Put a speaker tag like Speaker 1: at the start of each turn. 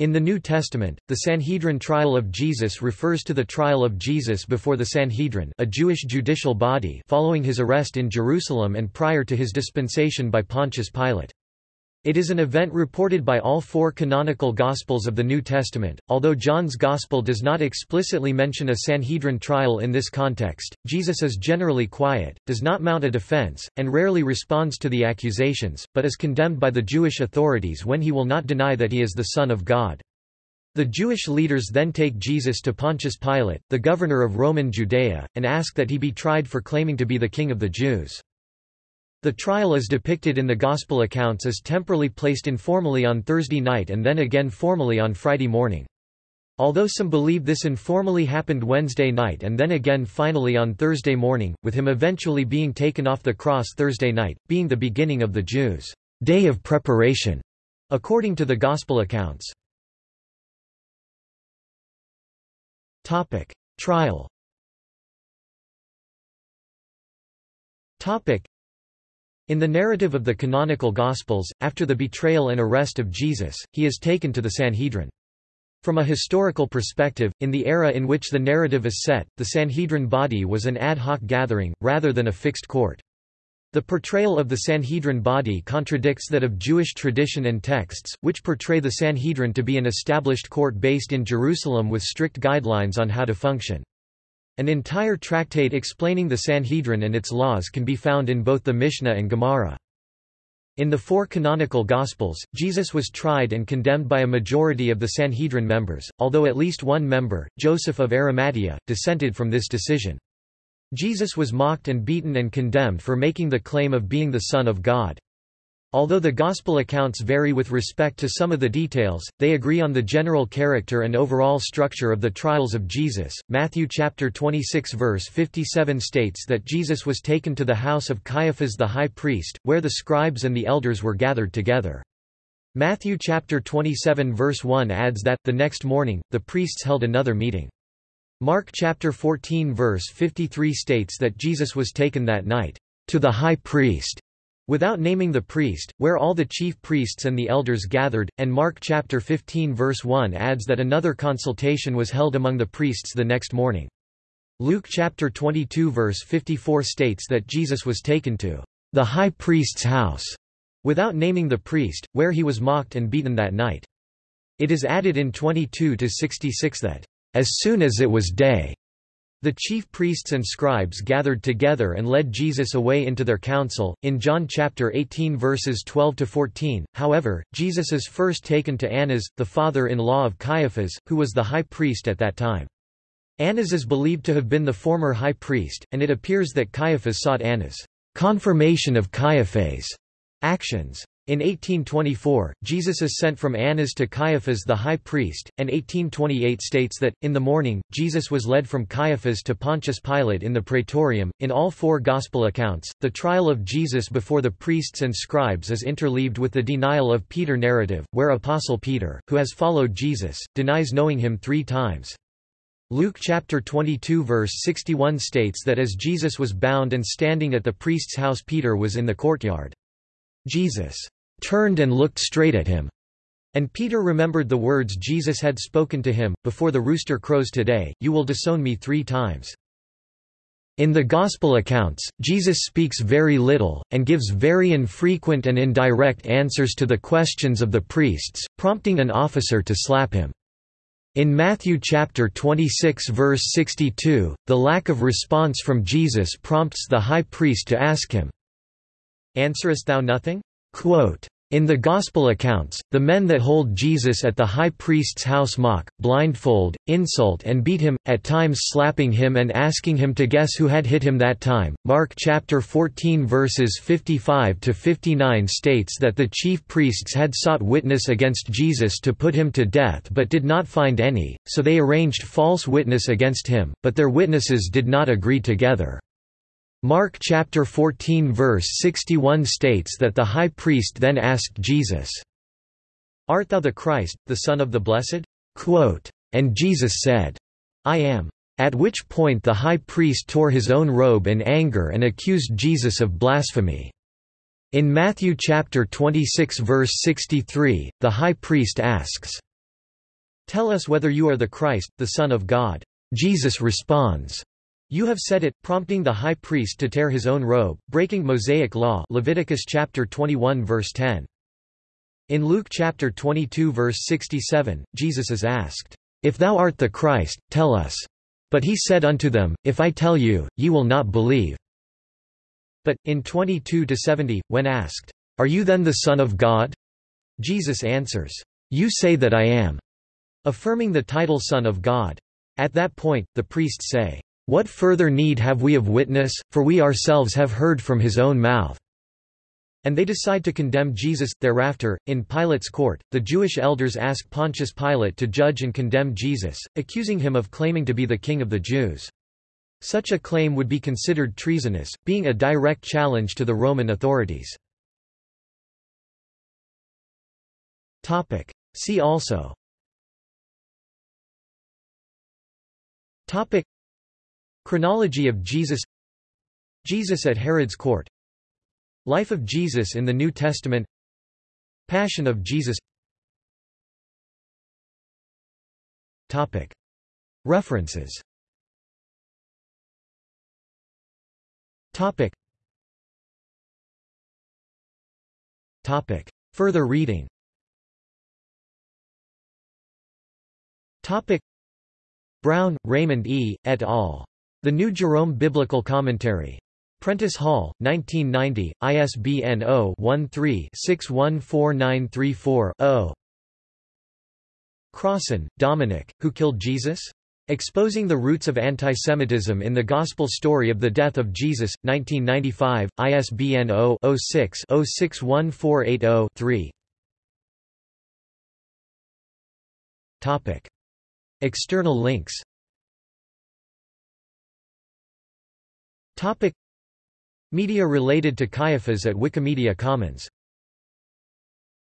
Speaker 1: In the New Testament, the Sanhedrin trial of Jesus refers to the trial of Jesus before the Sanhedrin a Jewish judicial body following his arrest in Jerusalem and prior to his dispensation by Pontius Pilate. It is an event reported by all four canonical Gospels of the New Testament. Although John's Gospel does not explicitly mention a Sanhedrin trial in this context, Jesus is generally quiet, does not mount a defense, and rarely responds to the accusations, but is condemned by the Jewish authorities when he will not deny that he is the Son of God. The Jewish leaders then take Jesus to Pontius Pilate, the governor of Roman Judea, and ask that he be tried for claiming to be the king of the Jews. The trial is depicted in the Gospel accounts as temporally placed informally on Thursday night and then again formally on Friday morning. Although some believe this informally happened Wednesday night and then again finally on Thursday morning, with him eventually being taken off the cross Thursday night, being the beginning of the Jews' day of preparation, according to the Gospel accounts. Topic. Trial in the narrative of the canonical Gospels, after the betrayal and arrest of Jesus, he is taken to the Sanhedrin. From a historical perspective, in the era in which the narrative is set, the Sanhedrin body was an ad hoc gathering, rather than a fixed court. The portrayal of the Sanhedrin body contradicts that of Jewish tradition and texts, which portray the Sanhedrin to be an established court based in Jerusalem with strict guidelines on how to function. An entire tractate explaining the Sanhedrin and its laws can be found in both the Mishnah and Gemara. In the four canonical Gospels, Jesus was tried and condemned by a majority of the Sanhedrin members, although at least one member, Joseph of Arimathea, dissented from this decision. Jesus was mocked and beaten and condemned for making the claim of being the Son of God. Although the Gospel accounts vary with respect to some of the details, they agree on the general character and overall structure of the trials of Jesus. Matthew chapter 26 verse 57 states that Jesus was taken to the house of Caiaphas the high priest, where the scribes and the elders were gathered together. Matthew chapter 27 verse 1 adds that, the next morning, the priests held another meeting. Mark chapter 14 verse 53 states that Jesus was taken that night to the high priest without naming the priest, where all the chief priests and the elders gathered, and Mark chapter 15 verse 1 adds that another consultation was held among the priests the next morning. Luke chapter 22 verse 54 states that Jesus was taken to the high priest's house, without naming the priest, where he was mocked and beaten that night. It is added in 22 to 66 that, as soon as it was day, the chief priests and scribes gathered together and led Jesus away into their council. In John chapter 18 verses 12 to 14, however, Jesus is first taken to Annas, the father-in-law of Caiaphas, who was the high priest at that time. Annas is believed to have been the former high priest, and it appears that Caiaphas sought Annas' confirmation of Caiaphas' actions. In 1824, Jesus is sent from Annas to Caiaphas the high priest, and 1828 states that, in the morning, Jesus was led from Caiaphas to Pontius Pilate in the praetorium. In all four Gospel accounts, the trial of Jesus before the priests and scribes is interleaved with the denial of Peter narrative, where Apostle Peter, who has followed Jesus, denies knowing him three times. Luke chapter 22 verse 61 states that as Jesus was bound and standing at the priest's house Peter was in the courtyard. Jesus turned and looked straight at him. And Peter remembered the words Jesus had spoken to him, Before the rooster crows today, you will disown me three times. In the Gospel accounts, Jesus speaks very little, and gives very infrequent and indirect answers to the questions of the priests, prompting an officer to slap him. In Matthew chapter 26 verse 62, the lack of response from Jesus prompts the high priest to ask him, Answerest thou nothing? Quote, in the Gospel accounts, the men that hold Jesus at the high priest's house mock, blindfold, insult and beat him, at times slapping him and asking him to guess who had hit him that time. Mark chapter 14 verses 55 to 59 states that the chief priests had sought witness against Jesus to put him to death but did not find any, so they arranged false witness against him, but their witnesses did not agree together. Mark chapter 14 verse 61 states that the high priest then asked Jesus, Art thou the Christ, the Son of the Blessed? Quote, and Jesus said, I am. At which point the high priest tore his own robe in anger and accused Jesus of blasphemy. In Matthew chapter 26 verse 63, the high priest asks, Tell us whether you are the Christ, the Son of God. Jesus responds, You have said it, prompting the high priest to tear his own robe, breaking Mosaic law Leviticus chapter 21 verse 10. In Luke chapter 22 verse 67, Jesus is asked, If thou art the Christ, tell us. But he said unto them, If I tell you, ye will not believe. But, in 22-70, when asked, Are you then the Son of God? Jesus answers, You say that I am, affirming the title Son of God. At that point, the priests say, What further need have we of witness, for we ourselves have heard from his own mouth. And they decide to condemn Jesus. Thereafter, in Pilate's court, the Jewish elders ask Pontius Pilate to judge and condemn Jesus, accusing him of claiming to be the king of the Jews. Such a claim would be considered treasonous, being a direct challenge to the Roman authorities. See also Topic Chronology of Jesus Jesus at Herod's court Life of Jesus in the New Testament Passion of Jesus Topic References Topic. Topic. Further reading Topic. Brown, Raymond E., et al. The New Jerome Biblical Commentary. Prentice Hall, 1990, ISBN 0-13-614934-0. Crossan, Dominic, Who Killed Jesus? Exposing the Roots of Antisemitism in the Gospel Story of the Death of Jesus, 1995, ISBN 0-06-061480-3 External links Media related to Caiaphas at Wikimedia Commons